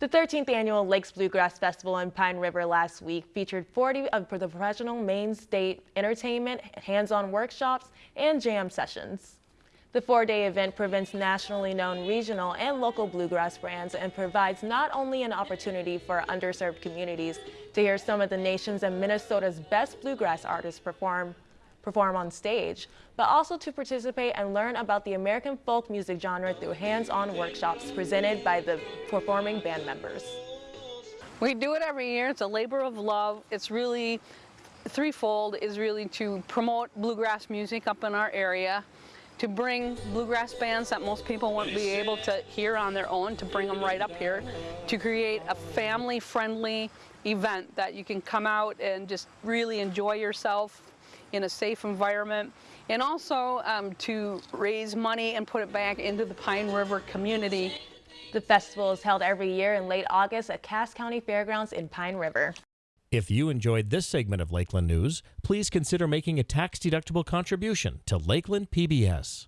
The 13th annual Lakes Bluegrass Festival in Pine River last week featured 40 of the professional Maine State entertainment, hands-on workshops, and jam sessions. The four-day event presents nationally known regional and local bluegrass brands and provides not only an opportunity for underserved communities to hear some of the nation's and Minnesota's best bluegrass artists perform, perform on stage, but also to participate and learn about the American folk music genre through hands-on workshops presented by the performing band members. We do it every year. It's a labor of love. It's really threefold is really to promote bluegrass music up in our area, to bring bluegrass bands that most people won't be able to hear on their own, to bring them right up here, to create a family-friendly event that you can come out and just really enjoy yourself in a safe environment, and also um, to raise money and put it back into the Pine River community. The festival is held every year in late August at Cass County Fairgrounds in Pine River. If you enjoyed this segment of Lakeland News, please consider making a tax-deductible contribution to Lakeland PBS.